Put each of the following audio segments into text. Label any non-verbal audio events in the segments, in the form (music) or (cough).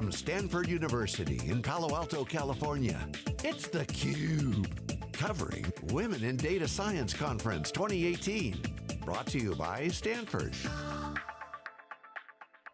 From Stanford University in Palo Alto, California, it's theCUBE. Covering Women in Data Science Conference 2018. Brought to you by Stanford.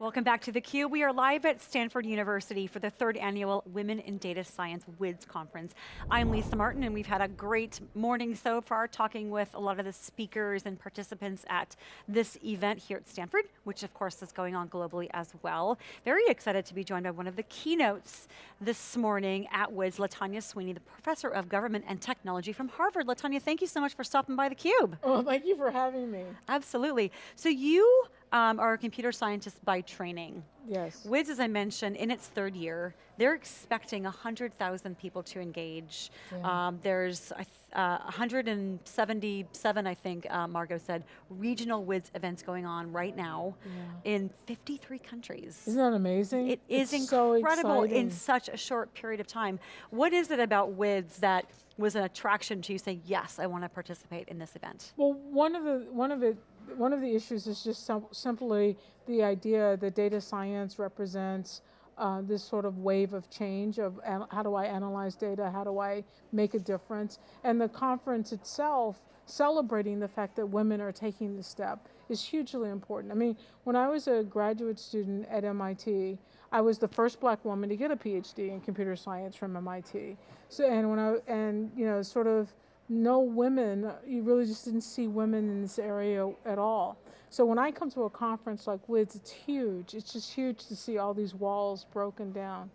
Welcome back to theCUBE. We are live at Stanford University for the third annual Women in Data Science WIDS conference. I'm Lisa Martin and we've had a great morning so far talking with a lot of the speakers and participants at this event here at Stanford, which of course is going on globally as well. Very excited to be joined by one of the keynotes this morning at WIDS, Latanya Sweeney, the Professor of Government and Technology from Harvard. Latanya, thank you so much for stopping by theCUBE. Oh, thank you for having me. Absolutely. So you um, are a computer scientist by training. Yes. WIDS, as I mentioned, in its third year, they're expecting 100,000 people to engage. Yeah. Um, there's uh, 177, I think uh, Margot said, regional WIDS events going on right now yeah. in 53 countries. Isn't that amazing? It is it's incredible so in such a short period of time. What is it about WIDS that was an attraction to you saying, yes, I want to participate in this event? Well, one of the, one of it, one of the issues is just simply the idea that data science represents uh, this sort of wave of change of how do I analyze data, how do I make a difference, and the conference itself celebrating the fact that women are taking the step is hugely important. I mean, when I was a graduate student at MIT, I was the first black woman to get a PhD in computer science from MIT. So, and when I, and you know, sort of no women, you really just didn't see women in this area at all. So when I come to a conference like WIDS, it's huge. It's just huge to see all these walls broken down.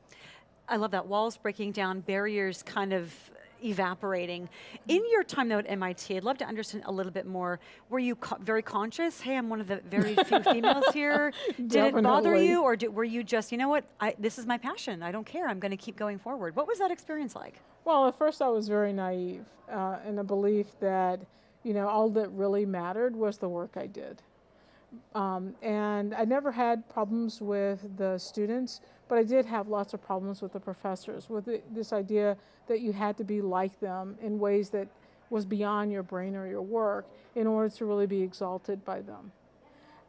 I love that, walls breaking down, barriers kind of evaporating. Mm-hmm. In your time though at MIT, I'd love to understand a little bit more. Were you co very conscious? Hey, I'm one of the very few (laughs) females here. Did Definitely. it bother you or did, were you just, you know what, I, this is my passion, I don't care, I'm going to keep going forward. What was that experience like? Well, at first I was very naive uh, in the belief that, you know, all that really mattered was the work I did. Um, and I never had problems with the students, but I did have lots of problems with the professors, with the, this idea that you had to be like them in ways that was beyond your brain or your work in order to really be exalted by them.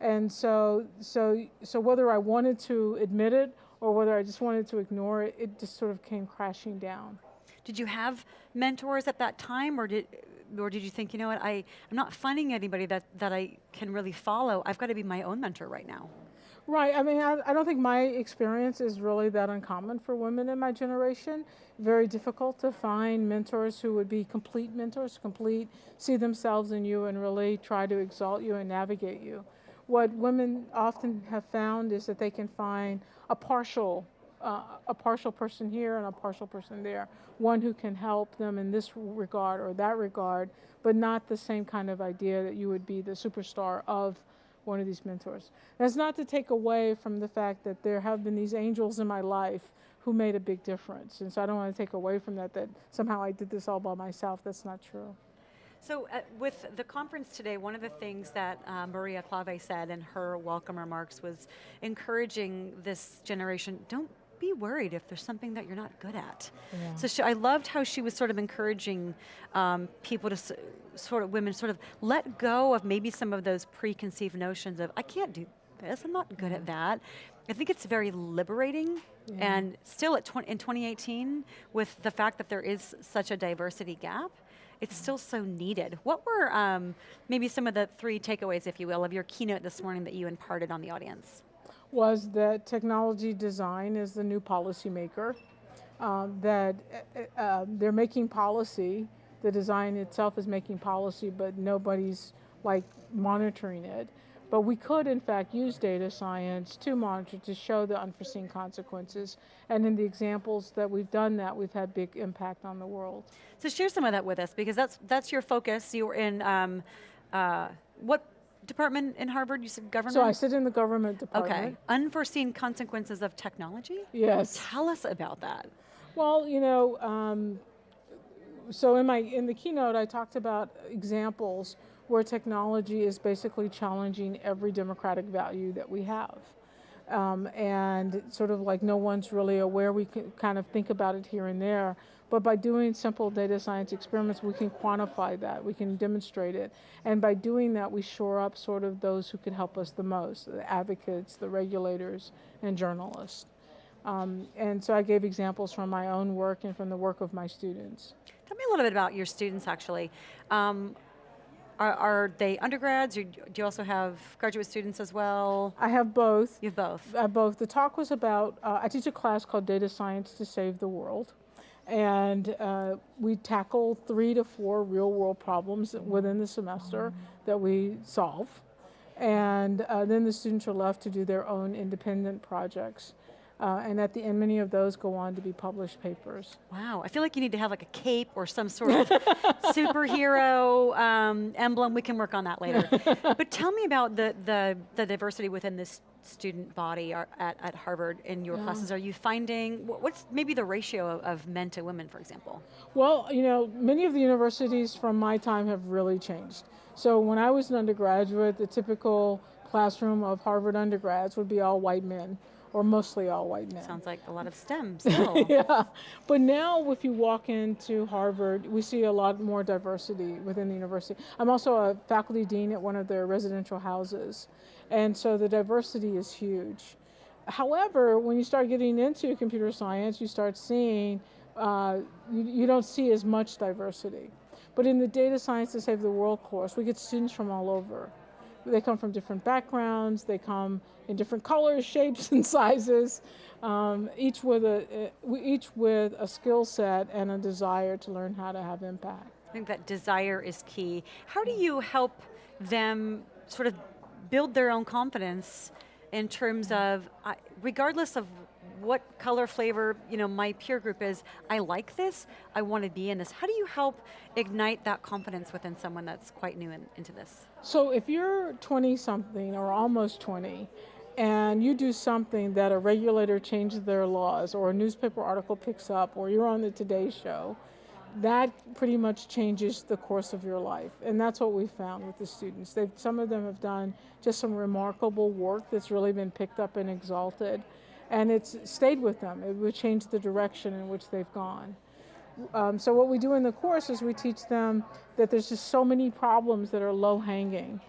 And so, so, so whether I wanted to admit it or whether I just wanted to ignore it, it just sort of came crashing down. Did you have mentors at that time or did, or did you think, you know what, I, I'm not finding anybody that, that I can really follow, I've got to be my own mentor right now? Right, I mean, I, I, don't think my experience is really that uncommon for women in my generation. Very difficult to find mentors who would be complete mentors, complete, see themselves in you and really try to exalt you and navigate you. What women often have found is that they can find a partial uh, a partial person here and a partial person there. One who can help them in this regard or that regard, but not the same kind of idea that you would be the superstar of one of these mentors. That's not to take away from the fact that there have been these angels in my life who made a big difference. And so I don't want to take away from that, that somehow I did this all by myself. That's not true. So uh, with the conference today, one of the things that uh, Maria Klawe said in her welcome remarks was encouraging this generation, don't be worried if there's something that you're not good at. Yeah. So she, I loved how she was sort of encouraging um, people to sort of, women sort of let go of maybe some of those preconceived notions of, I can't do this, I'm not good at that. I think it's very liberating yeah. and still at in 2018, with the fact that there is such a diversity gap, it's still so needed. What were um, maybe some of the three takeaways, if you will, of your keynote this morning that you imparted on the audience? Was that technology design is the new policymaker, um, that uh, uh, they're making policy, the design itself is making policy, but nobody's like monitoring it. But we could, in fact, use data science to monitor, to show the unforeseen consequences. And in the examples that we've done that, we've had big impact on the world. So share some of that with us, because that's, that's your focus. You were in, um, uh, what department in Harvard? You said government? So I sit in the government department. Okay. Unforeseen consequences of technology? Yes. Tell us about that. Well, you know, um, so in my in the keynote I talked about examples where technology is basically challenging every democratic value that we have. Um, and sort of like no one's really aware, we can kind of think about it here and there, but by doing simple data science experiments, we can quantify that, we can demonstrate it. And by doing that, we shore up sort of those who can help us the most, the advocates, the regulators, and journalists. Um, and so I gave examples from my own work and from the work of my students. Tell me a little bit about your students actually. Um, are, are, they undergrads, or do you also have graduate students as well? I have both. You have both? Uh, both. The talk was about, uh, I teach a class called Data Science to Save the World. And uh, we tackle three to four real world problems within the semester that we solve. And uh, then the students are left to do their own independent projects. Uh, and at the end, many of those go on to be published papers. Wow, I feel like you need to have like a cape or some sort of (laughs) superhero um, emblem. We can work on that later. (laughs) but tell me about the, the, the diversity within this student body at, at Harvard in your yeah. classes. Are you finding, what's maybe the ratio of, of men to women, for example? Well, you know, many of the universities from my time have really changed. So when I was an undergraduate, the typical classroom of Harvard undergrads would be all white men or mostly all white men. Sounds like a lot of STEM (laughs) still. yeah, but now if you walk into Harvard, we see a lot more diversity within the university. I'm also a faculty dean at one of their residential houses, and so the diversity is huge. However, when you start getting into computer science, you start seeing, uh, you, you don't see as much diversity. But in the Data Science to Save the World course, we get students from all over. They come from different backgrounds, they come in different colors, (laughs) shapes, and sizes, um, each, with a, uh, each with a skill set and a desire to learn how to have impact. I think that desire is key. How do you help them sort of build their own confidence in terms of, regardless of what color flavor you know my peer group is, I like this, I want to be in this. How do you help ignite that confidence within someone that's quite new in, into this? So if you're 20 something or almost 20 and you do something that a regulator changes their laws or a newspaper article picks up or you're on the Today Show, that pretty much changes the course of your life. And that's what we found with the students. They've, some of them have done just some remarkable work that's really been picked up and exalted and it's stayed with them. It would change the direction in which they've gone. Um, so what we do in the course is we teach them that there's just so many problems that are low hanging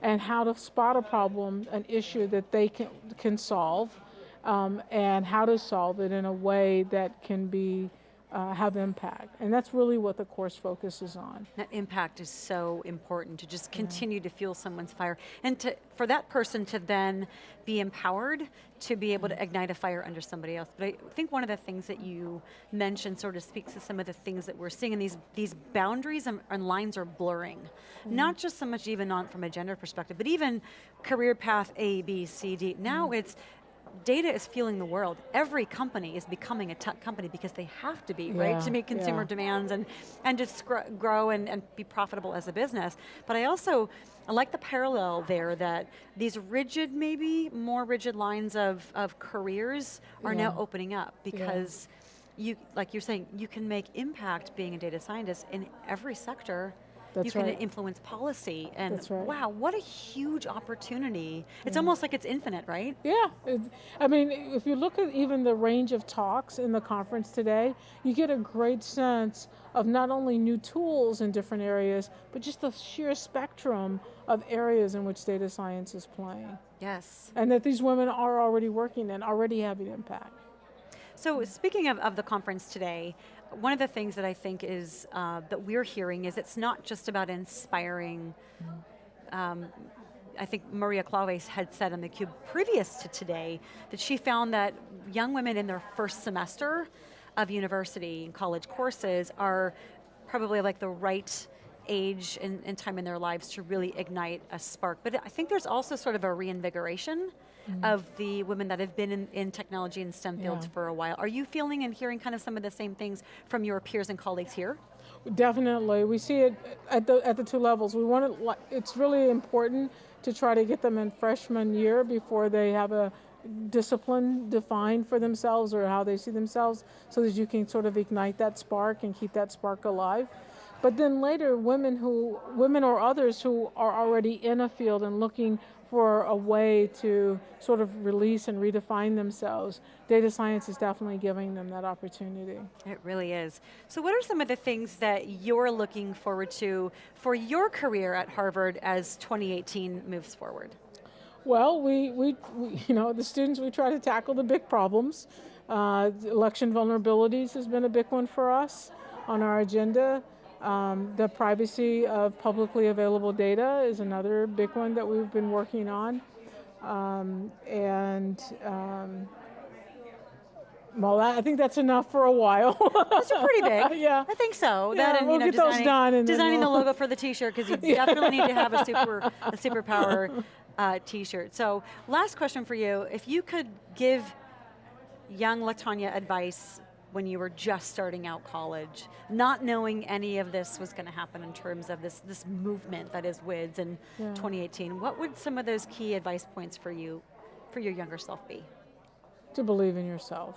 and how to spot a problem, an issue that they can, can solve um, and how to solve it in a way that can be uh, have impact. And that's really what the course focuses on. That impact is so important to just continue yeah. to fuel someone's fire. And to, for that person to then be empowered to be able to mm-hmm. ignite a fire under somebody else. But I think one of the things that you mentioned sort of speaks to some of the things that we're seeing, and these, these boundaries and, and lines are blurring. Mm -hmm. Not just so much even on from a gender perspective, but even career path A, B, C, D. Now mm -hmm. it's data is fueling the world. Every company is becoming a tech company because they have to be, yeah, right? To meet consumer yeah. demands and, and just grow and, and be profitable as a business. But I also, I like the parallel there that these rigid, maybe more rigid lines of, of careers are yeah. now opening up because you, like you're saying, you can make impact being a data scientist in every sector that's you can right. influence policy, and right. wow, what a huge opportunity. It's yeah. almost like it's infinite, right? Yeah, it, I mean, if you look at even the range of talks in the conference today, you get a great sense of not only new tools in different areas, but just the sheer spectrum of areas in which data science is playing. Yes. And that these women are already working and already having impact. So speaking of, of the conference today, one of the things that I think is, uh, that we're hearing is it's not just about inspiring, um, I think Maria Claves had said on theCUBE previous to today, that she found that young women in their first semester of university and college courses are probably like the right age and, and, time in their lives to really ignite a spark. But I think there's also sort of a reinvigoration mm. of the women that have been in, in technology and STEM fields yeah. for a while. Are you feeling and hearing kind of some of the same things from your peers and colleagues here? Definitely, we see it at the, at the two levels. We want it's really important to try to get them in freshman year before they have a discipline defined for themselves or how they see themselves so that you can sort of ignite that spark and keep that spark alive. But then later, women who, women or others who are already in a field and looking for a way to sort of release and redefine themselves, data science is definitely giving them that opportunity. It really is. So what are some of the things that you're looking forward to for your career at Harvard as 2018 moves forward? Well, we, we, we you know, the students, we try to tackle the big problems. Uh, election vulnerabilities has been a big one for us on our agenda. Um, the privacy of publicly available data is another big one that we've been working on. Um, and um, well, I think that's enough for a while. Those are pretty big. (laughs) yeah. I think so. Yeah, that and we'll you know, get those done designing the logo (laughs) for the T-shirt because you definitely need to have a super (laughs) a superpower uh, T-shirt. So, last question for you: If you could give young Latanya advice when you were just starting out college, not knowing any of this was going to happen in terms of this this movement that is WIDS in Yeah. 2018, what would some of those key advice points for you, for your younger self be? to believe in yourself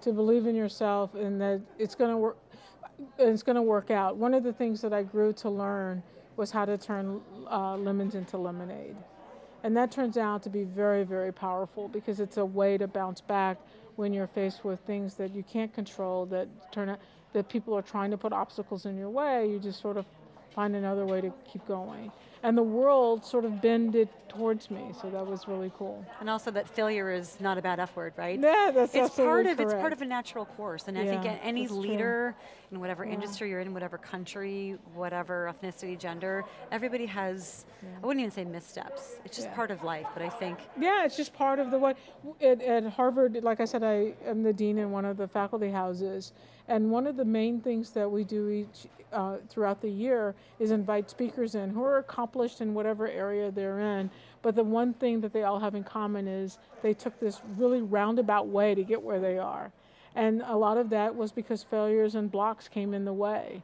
to believe in yourself and that it's going to work it's going to work out one of the things that i grew to learn was how to turn uh, lemons into lemonade and that turns out to be very very powerful because it's a way to bounce back when you're faced with things that you can't control that turn out that people are trying to put obstacles in your way you just sort of find another way to keep going and the world sort of bended towards me so that was really cool And also that failure is not a bad F word, right? yeah that's it's part of it's part of a natural course and i think any that's true. leader in whatever industry you're in whatever country whatever ethnicity gender everybody has i wouldn't even say missteps it's just Yeah. part of life but i think Yeah, it's just part of the way. At, at Harvard, like I said, I am the dean in one of the faculty houses, and one of the main things that we do each uh, throughout the year is invite speakers in who are accomplished in whatever area they're in. But the one thing that they all have in common is they took this really roundabout way to get where they are, and a lot of that was because failures and blocks came in the way,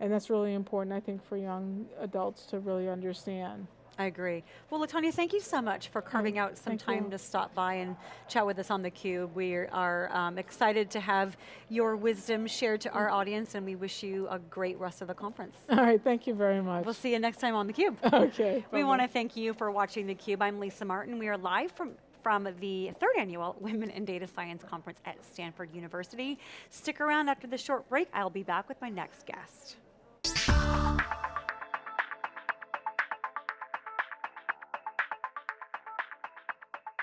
and that's really important, I think, for young adults to really understand. I agree well latanya thank you so much for carving out some thank time you. to stop by and chat with us on theCUBE. we are um, excited to have your wisdom shared to our audience and we wish you a great rest of the conference (laughs) All right, thank you very much. we'll see you next time on theCUBE (laughs) okay. We want to thank you for watching theCUBE. I'm Lisa Martin. We are live from, from the third annual Women in Data Science Conference at Stanford University. Stick around after the short break. I'll be back with my next guest.